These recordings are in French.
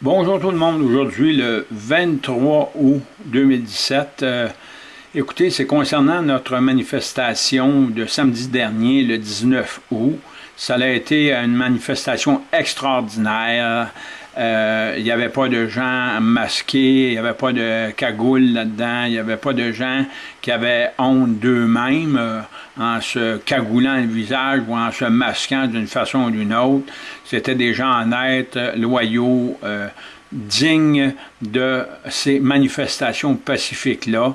Bonjour tout le monde, aujourd'hui le 23 août 2017. Euh, écoutez, c'est concernant notre manifestation de samedi dernier, le 19 août. Ça a été une manifestation extraordinaire. Euh, il n'y avait pas de gens masqués, il n'y avait pas de cagoule là-dedans, il n'y avait pas de gens qui avaient honte d'eux-mêmes euh, en se cagoulant le visage ou en se masquant d'une façon ou d'une autre. C'était des gens honnêtes, loyaux, euh, dignes de ces manifestations pacifiques-là.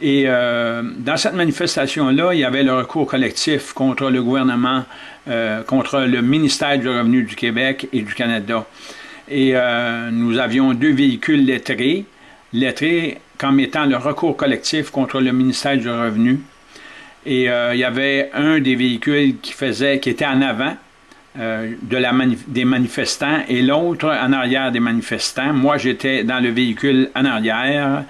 Et dans cette manifestation-là, il y avait le recours collectif contre le gouvernement, contre le ministère du Revenu du Québec et du Canada. Et nous avions deux véhicules lettrés, lettrés comme étant le recours collectif contre le ministère du Revenu. Et il y avait un des véhicules qui faisait, qui était en avant, euh, de la des manifestants et l'autre en arrière des manifestants. Moi, j'étais dans le véhicule en arrière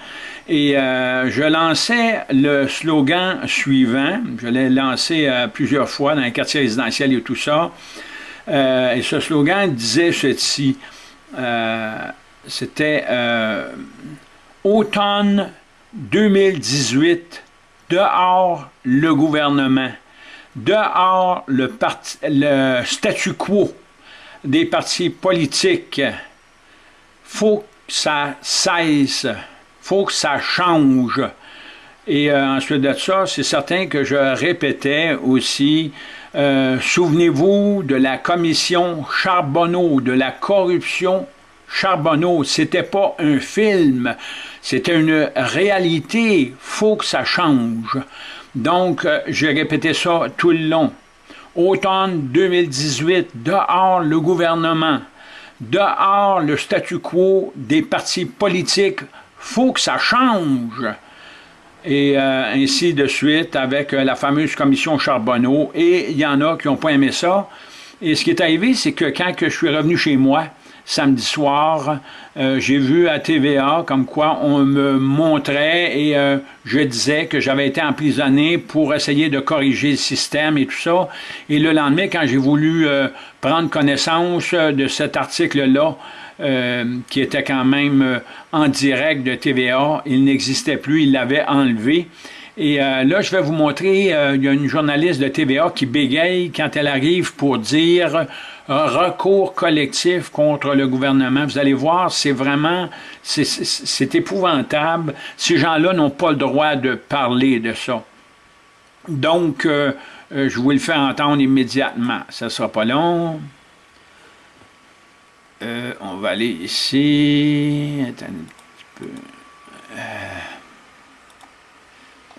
et euh, je lançais le slogan suivant. Je l'ai lancé euh, plusieurs fois dans les quartiers résidentiels et tout ça. et ce slogan disait ceci. C'était Automne 2018, dehors le gouvernement dehors le, le statu quo des partis politiques, faut que ça cesse, faut que ça change. Et euh, ensuite de ça, c'est certain que je répétais aussi, euh, souvenez-vous de la commission Charbonneau, de la corruption Charbonneau. C'était pas un film, c'était une réalité. Faut que ça change. Donc, euh, j'ai répété ça tout le long. Automne 2018, dehors le gouvernement, dehors le statu quo des partis politiques, faut que ça change. Et euh, ainsi de suite avec euh, la fameuse commission Charbonneau. Et il y en a qui n'ont pas aimé ça. Et ce qui est arrivé, c'est que quand je suis revenu chez moi, samedi soir, euh, j'ai vu à TVA comme quoi on me montrait et euh, je disais que j'avais été emprisonné pour essayer de corriger le système et tout ça. Et le lendemain, quand j'ai voulu euh, prendre connaissance de cet article-là, qui était quand même en direct de TVA, il n'existait plus, il l'avait enlevé. Et là, je vais vous montrer, il y a une journaliste de TVA qui bégaye quand elle arrive pour dire recours collectif contre le gouvernement. Vous allez voir, c'est vraiment, c'est épouvantable. Ces gens-là n'ont pas le droit de parler de ça. Donc, euh, euh, je vous le fais entendre immédiatement. Ça ne sera pas long. Euh, on va aller ici. Attends un petit peu.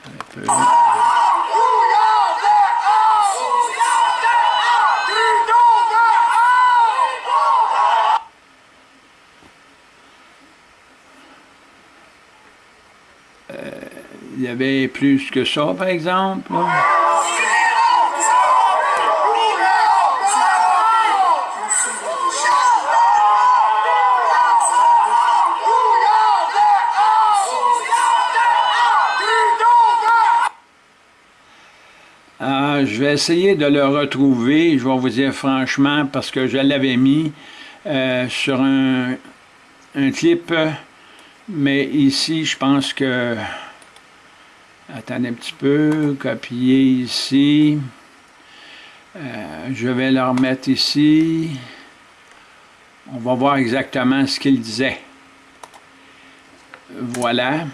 un peu. il y avait plus que ça, par exemple. Je vais essayer de le retrouver, je vais vous dire franchement, parce que je l'avais mis euh, sur un, clip, mais ici, je pense que Attendez un petit peu, copier ici. Euh, je vais le remettre ici. On va voir exactement ce qu'il disait. Voilà.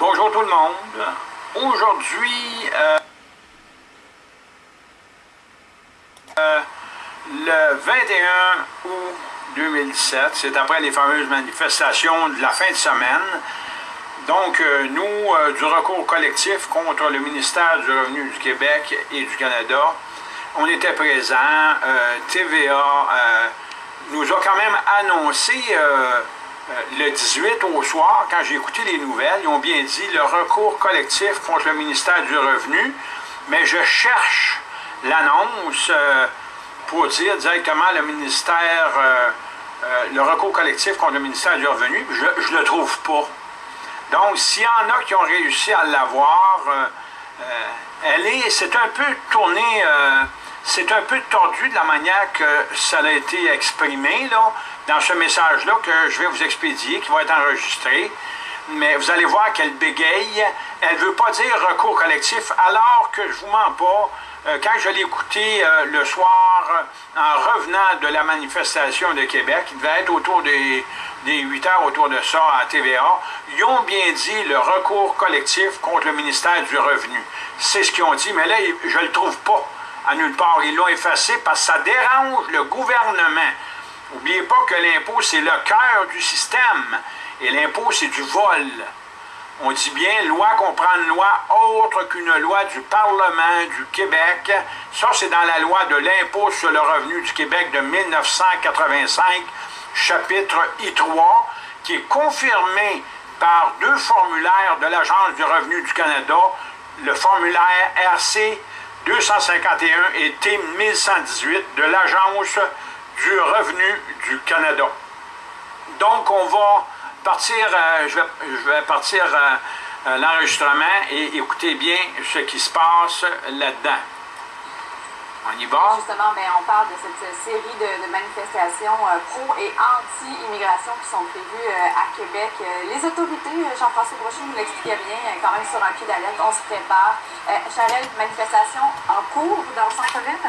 Bonjour tout le monde. Aujourd'hui, euh, euh, le 21 août 2017, c'est après les fameuses manifestations de la fin de semaine, donc, euh, nous, du recours collectif contre le ministère du Revenu du Québec et du Canada, on était présents. TVA nous a quand même annoncé le 18 au soir, quand j'ai écouté les nouvelles, ils ont bien dit le recours collectif contre le ministère du Revenu, mais je cherche l'annonce pour dire directement le ministère, le recours collectif contre le ministère du Revenu, je ne le trouve pas. Donc, s'il y en a qui ont réussi à l'avoir, euh, euh, elle est, c'est un peu tourné, euh, c'est un peu tordu de la manière que ça a été exprimé là, dans ce message-là que je vais vous expédier, qui va être enregistré. Mais vous allez voir qu'elle bégaye. Elle ne veut pas dire recours collectif, alors que je vous mens pas. Euh, quand je l'ai écouté euh, le soir, en revenant de la manifestation de Québec, il devait être autour des, des 8 heures autour de ça à TVA, ils ont bien dit le recours collectif contre le ministère du Revenu. C'est ce qu'ils ont dit, mais là, je ne le trouve pas à nulle part. Ils l'ont effacé parce que ça dérange le gouvernement. N'oubliez pas que l'impôt, c'est le cœur du système. Et l'impôt, c'est du vol. On dit bien loi comprend une loi autre qu'une loi du Parlement du Québec. Ça, c'est dans la loi de l'impôt sur le revenu du Québec de 1985, chapitre I3, qui est confirmé par deux formulaires de l'Agence du revenu du Canada, le formulaire RC 251 et T 1118 de l'Agence du revenu du Canada. Donc, on va partir, euh, je, vais, je, vais, partir euh, euh, l'enregistrement et écoutez bien ce qui se passe là-dedans. On y va? Justement, mais on parle de cette série de, de manifestations pro- et anti-immigration qui sont prévues à Québec. les autorités, Jean-François Brochet nous l'expliquait bien, quand même sur un pied d'alerte, on se prépare. Charelle, manifestation en cours dans le centre-ville?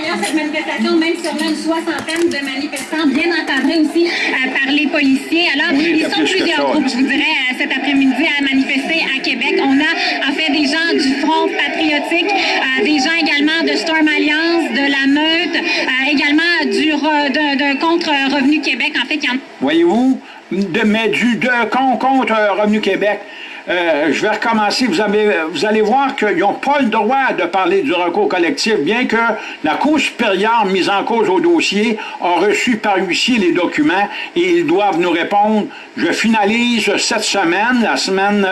D'ailleurs, cette manifestation, même si on a une soixantaine de manifestants bien encadrés aussi euh, par les policiers. Alors, Oui, ils sont plusieurs groupes, je vous dirais, euh, cet après-midi à manifester à Québec. On a en fait des gens du Front patriotique, euh, des gens également de Storm Alliance, de la Meute, également du re- de, de contre-revenu Québec. En fait, il y en Voyez-vous, de, mais du de, con- contre Revenu Québec. Euh, je vais recommencer. Vous, avez, vous allez voir qu'ils n'ont pas le droit de parler du recours collectif, bien que la Cour supérieure mise en cause au dossier a reçu par huissier les documents et ils doivent nous répondre. Je finalise cette semaine, la semaine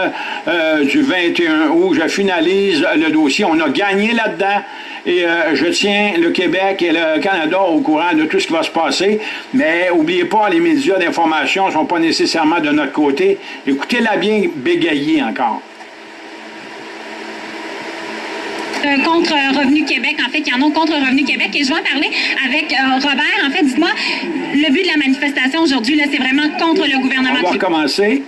euh, du 21 août, je finalise le dossier. On a gagné là-dedans et euh, je tiens le Québec et le Canada au courant de tout ce qui va se passer. Mais n'oubliez pas, les médias d'information ne sont pas nécessairement de notre côté. Écoutez-la bien bégayer encore. de contre-revenu Québec. En fait, il y en a contre-revenu Québec. Et je vais en parler avec euh, Robert. En fait, dites-moi, le but de la manifestation aujourd'hui, là, c'est vraiment contre le gouvernement On va recommencer.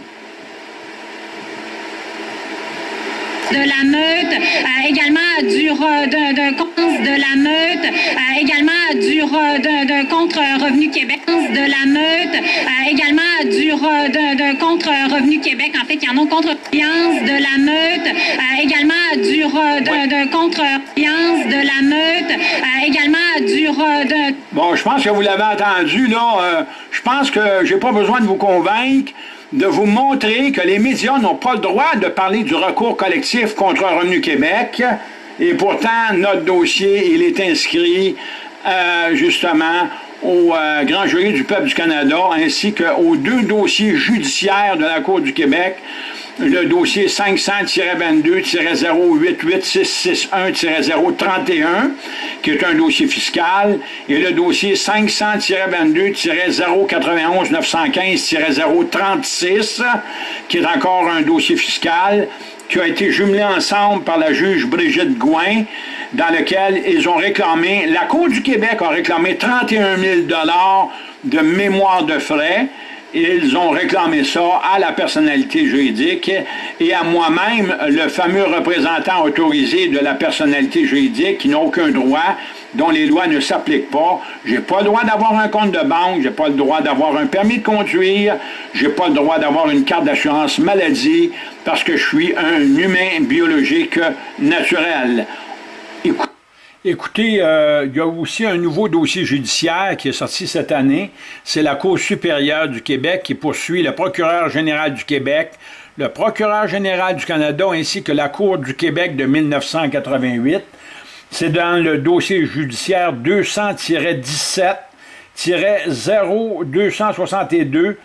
De la meute, euh, également du de, de, contre- de la meute, euh, également du de, de contre-revenu Québec, de la meute, euh, également du de, de contre-revenu Québec. En fait, il y en a contre de la meute, également du de, de contre-alliance de la meute, également du de Bon, je pense que vous l'avez entendu, là. euh, je pense que j'ai pas besoin de vous convaincre, de vous montrer que les médias n'ont pas le droit de parler du recours collectif contre Revenu Québec. Et pourtant, notre dossier, il est inscrit euh, justement au euh, Grand Jury du peuple du Canada, ainsi qu'aux deux dossiers judiciaires de la Cour du Québec, le dossier 500-22-088-661-031, qui est un dossier fiscal, et le dossier 500-22-091-915-036, qui est encore un dossier fiscal, qui a été jumelé ensemble par la juge Brigitte Gouin, dans lequel ils ont réclamé, la Cour du Québec a réclamé 31 000 de mémoire de frais, ils ont réclamé ça à la personnalité juridique et à moi-même, le fameux représentant autorisé de la personnalité juridique qui n'a aucun droit, dont les lois ne s'appliquent pas. J'ai pas le droit d'avoir un compte de banque, j'ai pas le droit d'avoir un permis de conduire, j'ai pas le droit d'avoir une carte d'assurance maladie parce que je suis un humain biologique naturel. Écoutez, euh, il y a aussi un nouveau dossier judiciaire qui est sorti cette année. C'est la Cour supérieure du Québec qui poursuit le procureur général du Québec, le procureur général du Canada ainsi que la Cour du Québec de 1988. C'est dans le dossier judiciaire 200-17-0262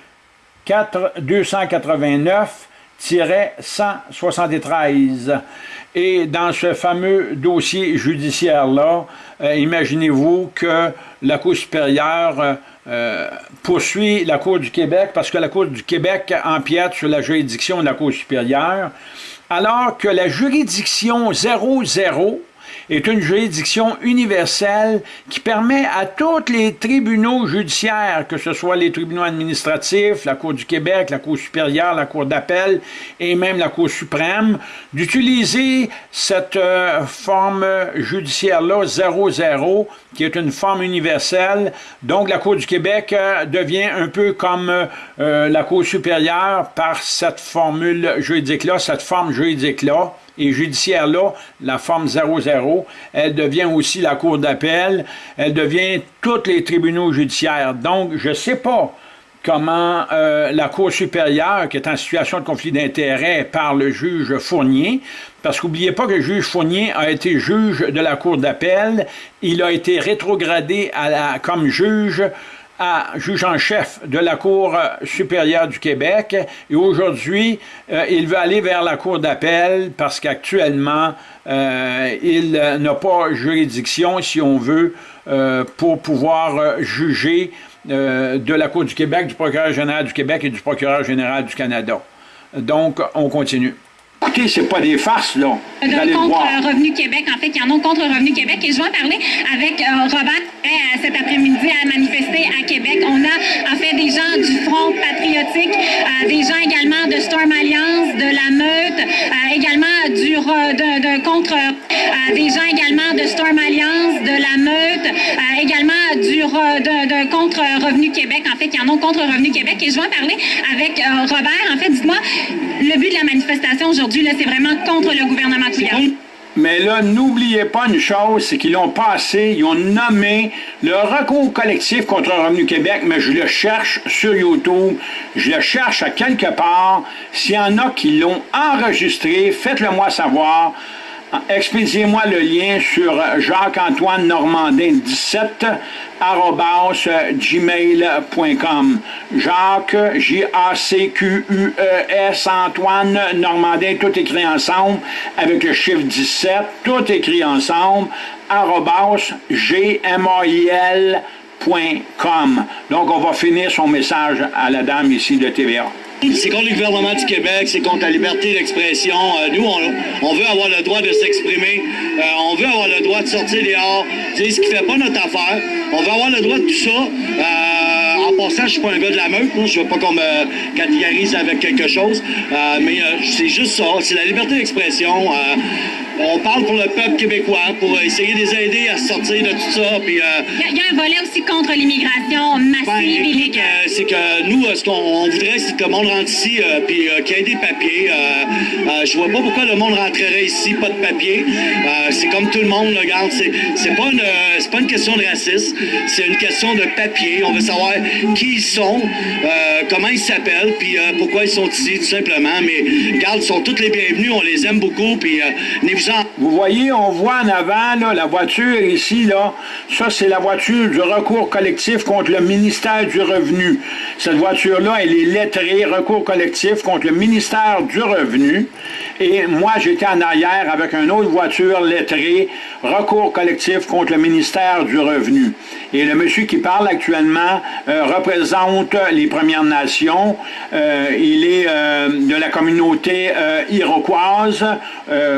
4 289 173. Et dans ce fameux dossier judiciaire-là, euh, imaginez-vous que la Cour supérieure euh, poursuit la Cour du Québec parce que la Cour du Québec empiète sur la juridiction de la Cour supérieure, alors que la juridiction 00 est une juridiction universelle qui permet à tous les tribunaux judiciaires, que ce soit les tribunaux administratifs, la Cour du Québec, la Cour supérieure, la Cour d'appel et même la Cour suprême, d'utiliser cette euh, forme judiciaire-là, 00, qui est une forme universelle. Donc, la Cour du Québec euh, devient un peu comme euh, la Cour supérieure par cette formule juridique-là, cette forme juridique-là et judiciaire-là, la forme 00, elle devient aussi la Cour d'appel, elle devient tous les tribunaux judiciaires. Donc, je ne sais pas comment euh, la Cour supérieure, qui est en situation de conflit d'intérêts par le juge Fournier, parce qu'oubliez pas que le juge Fournier a été juge de la Cour d'appel, il a été rétrogradé à la, comme juge à juge en chef de la Cour supérieure du Québec et aujourd'hui, euh, il veut aller vers la Cour d'appel parce qu'actuellement, euh, il n'a pas juridiction, si on veut, euh, pour pouvoir juger de la Cour du Québec, du procureur général du Québec et du procureur général du Canada. Donc, on continue. Écoutez, c'est pas des farces, là. De contre Revenu Québec, en fait, qui en ont contre Revenu Québec. Et je vais en parler avec euh, Robert euh, cet après-midi à manifester à Québec. On a, en fait, des gens du Front patriotique, euh, des gens également de Storm Alliance, de la Meute, également du de, contre des gens également de Storm Alliance, de la Meute, également du de, contre Revenu Québec, en contre Revenu Québec. Et je vais en parler avec Robert. En fait, dites-moi, le but de la manifestation aujourd'hui, c'est vraiment contre le gouvernement Couillard. Mais là, n'oubliez pas une chose, c'est qu'ils l'ont passé, ils ont nommé le recours collectif contre Revenu Québec, mais je le cherche sur YouTube, je le cherche à quelque part. S'il y en a qui l'ont enregistré, faites-le moi savoir. Expédiez-moi le lien sur Jacques-Antoine Normandin 17 gmail.com. Jacques, J-A-C-Q-U-E-S, Antoine Normandin, tout écrit ensemble, avec le chiffre 17, tout écrit ensemble, arrobas, G-M-A-I-L.com. Donc, on va finir son message à la dame ici de TVA. C'est contre le gouvernement du Québec, c'est contre la liberté d'expression. Euh, nous, on, veut avoir le droit de s'exprimer. Euh, on veut avoir le droit de sortir dehors, dire ce qui fait pas notre affaire. On veut avoir le droit de tout ça. Euh, en passant, je suis pas un gars de la meute. Je veux pas qu'on me catégorise avec quelque chose. mais c'est juste ça. C'est la liberté d'expression on parle pour le peuple québécois, pour essayer de les aider à sortir de tout ça. Puis, euh, il y, a un volet aussi contre l'immigration massive ben. Euh, c'est que nous, ce qu'on voudrait, c'est que le monde rentre ici, euh, puis qu'il y ait des papiers. je vois pas pourquoi le monde rentrerait ici, pas de papiers. c'est comme tout le monde, regarde. C'est pas, une, pas une question de racisme, c'est une question de papier. On veut savoir qui ils sont, comment ils s'appellent, puis pourquoi ils sont ici, tout simplement. Mais regarde, ils sont tous les bienvenus, on les aime beaucoup, puis vous voyez, on voit en avant là, la voiture ici, là. Ça, c'est la voiture du recours collectif contre le ministère du Revenu. Cette voiture-là, elle est lettrée, recours collectif contre le ministère du Revenu. Et moi, j'étais en arrière avec une autre voiture lettrée, recours collectif contre le ministère du Revenu. Et le monsieur qui parle actuellement euh, représente les Premières Nations. Euh, il est euh, de la communauté iroquoise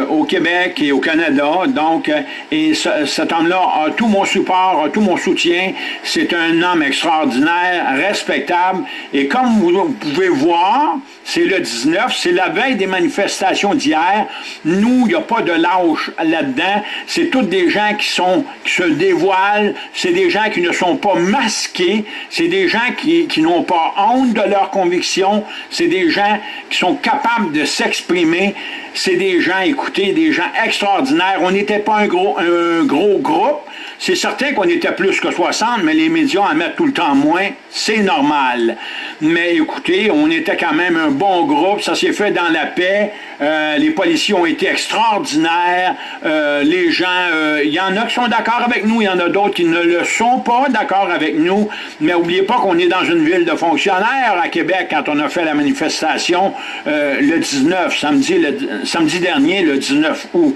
au Québec au Canada. Donc, et cet homme-là a tout mon support, a tout mon soutien. C'est un homme extraordinaire, respectable. Et comme vous pouvez voir, c'est le 19, c'est la veille des manifestations d'hier. Nous, il n'y a pas de lâche là-dedans. C'est toutes des gens qui sont qui se dévoilent, c'est des gens qui ne sont pas masqués, c'est des gens qui, qui n'ont pas honte de leurs convictions, c'est des gens qui sont capables de s'exprimer, c'est des gens, écoutez, des gens extraordinaires. On n'était pas un gros, un gros groupe, c'est certain qu'on était plus que 60, mais les médias en mettent tout le temps moins. C'est normal. Mais écoutez, on était quand même un bon groupe. Ça s'est fait dans la paix. Euh, les policiers ont été extraordinaires. Euh, les gens, euh, il y en a qui sont d'accord avec nous, il y en a d'autres qui ne le sont pas d'accord avec nous. Mais n'oubliez pas qu'on est dans une ville de fonctionnaires à Québec quand on a fait la manifestation le 19, samedi, le, samedi dernier, le 19 août.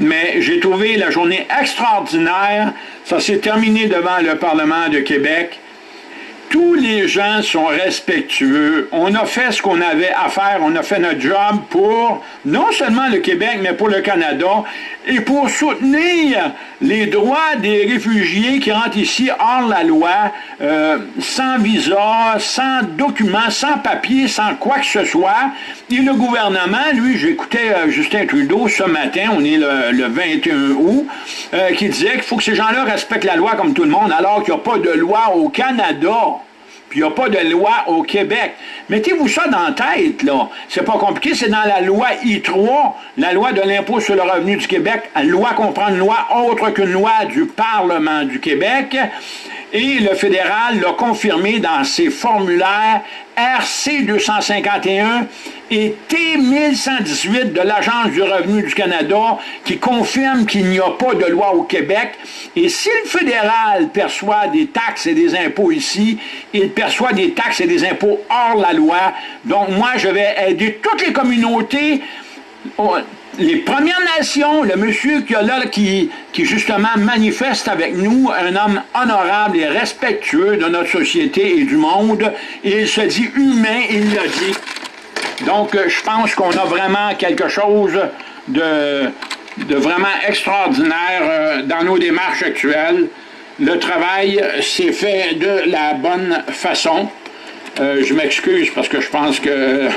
Mais j'ai trouvé la journée extraordinaire. Ça s'est terminé devant le Parlement de Québec. Tous les gens sont respectueux. On a fait ce qu'on avait à faire, on a fait notre job pour non seulement le Québec, mais pour le Canada, et pour soutenir les droits des réfugiés qui rentrent ici hors la loi, euh, sans visa, sans documents, sans papier, sans quoi que ce soit. Et le gouvernement, lui, j'écoutais euh, Justin Trudeau ce matin, on est le, 21 août, euh, qui disait qu'il faut que ces gens-là respectent la loi comme tout le monde, alors qu'il n'y a pas de loi au Canada puis il n'y a pas de loi au Québec. Mettez-vous ça dans la tête, là. C'est pas compliqué, c'est dans la loi I3, la loi de l'impôt sur le revenu du Québec, loi comprend une loi autre qu'une loi du Parlement du Québec, et le fédéral l'a confirmé dans ses formulaires RC 251 et T 1118 de l'Agence du revenu du Canada qui confirme qu'il n'y a pas de loi au Québec. Et si le fédéral perçoit des taxes et des impôts ici, il perçoit des taxes et des impôts hors la loi. Donc moi, je vais aider toutes les communautés les Premières Nations, le monsieur qui, là, qui, qui justement manifeste avec nous, un homme honorable et respectueux de notre société et du monde, il se dit humain, il l'a dit. Donc, euh, je pense qu'on a vraiment quelque chose de, de vraiment extraordinaire euh, dans nos démarches actuelles. Le travail s'est fait de la bonne façon. Euh, je m'excuse parce que je pense que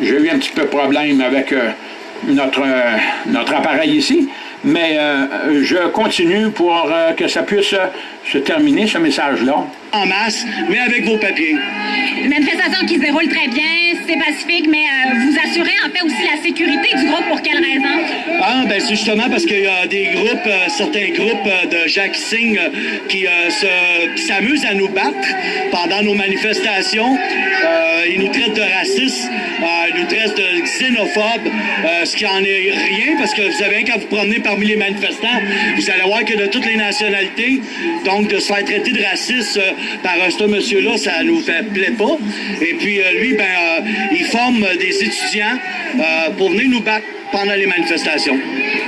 j'ai eu un petit peu de problème avec notre appareil ici, mais euh, je continue pour euh, que ça puisse se terminer, ce message-là. En masse, mais avec vos papiers. Une manifestation qui se déroule très bien, c'est pacifique, mais vous assurez en fait aussi la sécurité du groupe pour quelle raison? Ah, ben c'est justement parce qu'il y a des groupes, certains groupes de Jacques Singh qui s'amusent à nous battre pendant nos manifestations. ils nous traitent de racistes, nous traitent de xénophobes, ce qui en est rien, parce que vous savez, quand vous promenez parmi les manifestants, vous allez voir que de toutes les nationalités, donc de se faire traiter de raciste euh, par ce monsieur-là, ça nous fait plaît pas. Et puis euh, lui, ben, euh, il forme des étudiants pour venir nous battre pendant les manifestations.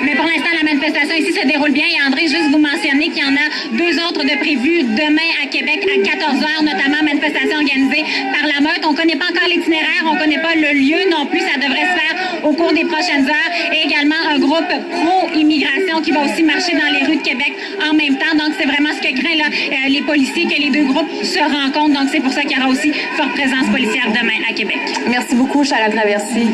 Mais pour l'instant, la manifestation ici se déroule bien. Et André, juste vous mentionner qu'il y en a deux autres de prévues demain à Québec à 14h, notamment manifestation organisée par la meute. On ne connaît pas encore l'itinéraire, on ne connaît pas le lieu non plus. Ça devrait se faire au cours des prochaines heures. Et également un groupe pro-immigration qui va aussi marcher dans les rues de Québec en même temps. Donc, c'est vraiment ce que craignent là, euh, les policiers, que les deux groupes se rencontrent. Donc, c'est pour ça qu'il y aura aussi forte présence policière demain à Québec. Merci beaucoup, Charles Traversy.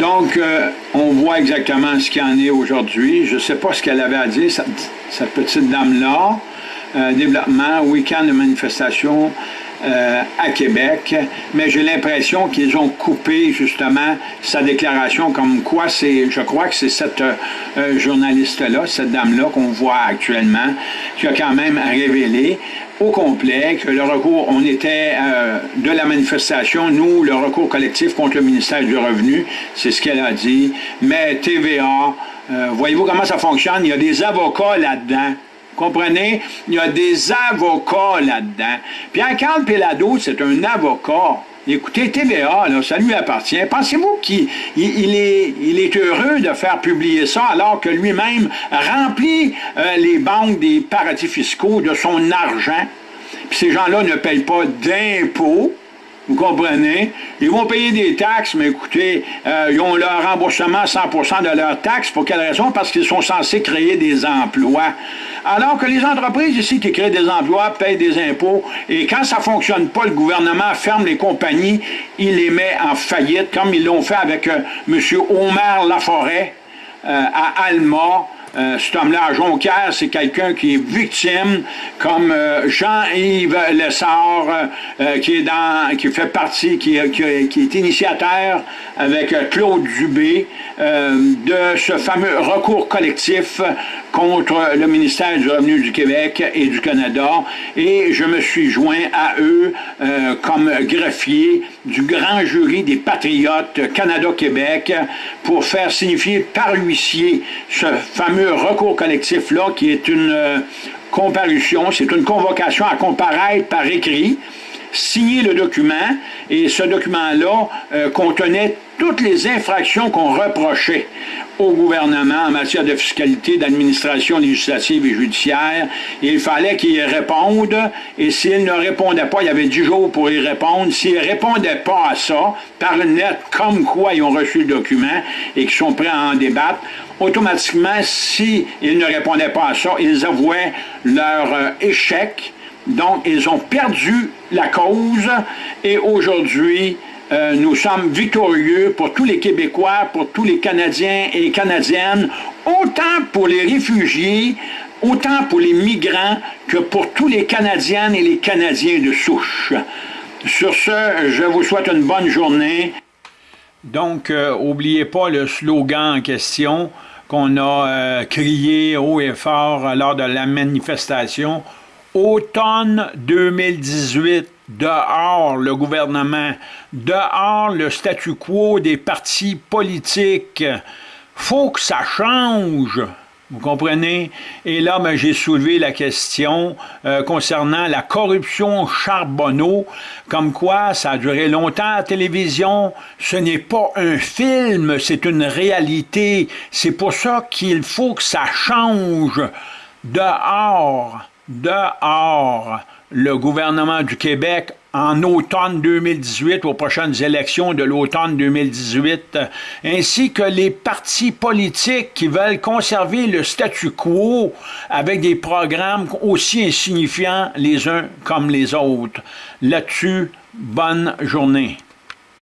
Donc, euh, on voit exactement ce qu'il en est aujourd'hui. Je ne sais pas ce qu'elle avait à dire, cette, petite dame-là. Euh, développement, week-end de manifestation euh, à Québec, mais j'ai l'impression qu'ils ont coupé justement sa déclaration comme quoi c'est, je crois que c'est cette journaliste-là, cette dame-là qu'on voit actuellement, qui a quand même révélé au complet que le recours, on était euh, de la manifestation, nous, le recours collectif contre le ministère du Revenu, c'est ce qu'elle a dit, mais TVA, euh, voyez-vous comment ça fonctionne, il y a des avocats là-dedans, comprenez? Il y a des avocats là-dedans. Pierre-Carl Pelado, c'est un avocat. Écoutez, TVA, là, ça lui appartient. Pensez-vous qu'il il, est, il est heureux de faire publier ça alors que lui-même remplit euh, les banques des paradis fiscaux de son argent? Puis ces gens-là ne payent pas d'impôts. Vous comprenez? Ils vont payer des taxes, mais écoutez, euh, ils ont leur remboursement 100% de leurs taxes. Pour quelle raison? Parce qu'ils sont censés créer des emplois. Alors que les entreprises ici qui créent des emplois payent des impôts, et quand ça ne fonctionne pas, le gouvernement ferme les compagnies, il les met en faillite, comme ils l'ont fait avec euh, M. Omer Laforêt euh, à Alma, euh, cet homme-là, Jonquière, c'est quelqu'un qui est victime, comme euh, Jean-Yves Lessard, euh, qui, est dans, qui fait partie, qui, qui, qui est initiateur avec Claude Dubé de ce fameux recours collectif contre le ministère du Revenu du Québec et du Canada. Et je me suis joint à eux comme greffier du grand jury des patriotes Canada-Québec pour faire signifier par huissier ce fameux recours collectif-là qui est une euh, comparution, c'est une convocation à comparaître par écrit signé le document et ce document-là euh, contenait toutes les infractions qu'on reprochait au gouvernement en matière de fiscalité, d'administration législative et judiciaire. il fallait qu'il réponde, et s'il ne répondait pas, il y avait 10 jours pour y répondre. S'il ne répondait pas à ça, par net, comme quoi ils ont reçu le document et qu'ils sont prêts à en débattre, automatiquement, s'ils ne répondaient pas à ça, ils avouaient leur euh, échec. Donc, ils ont perdu la cause et aujourd'hui, euh, nous sommes victorieux pour tous les Québécois, pour tous les Canadiens et Canadiennes, autant pour les réfugiés, autant pour les migrants que pour tous les Canadiennes et les Canadiens de souche. Sur ce, je vous souhaite une bonne journée. Donc, n'oubliez euh, pas le slogan en question qu'on a euh, crié haut et fort lors de la manifestation. Automne 2018 dehors le gouvernement, dehors le statu quo des partis politiques. Faut que ça change. Vous comprenez? Et là, ben, j'ai soulevé la question euh, concernant la corruption Charbonneau, comme quoi ça a duré longtemps à la télévision. Ce n'est pas un film, c'est une réalité. C'est pour ça qu'il faut que ça change. Dehors, dehors le gouvernement du Québec en automne 2018, aux prochaines élections de l'automne 2018, ainsi que les partis politiques qui veulent conserver le statu quo avec des programmes aussi insignifiants les uns comme les autres. Là-dessus, bonne journée.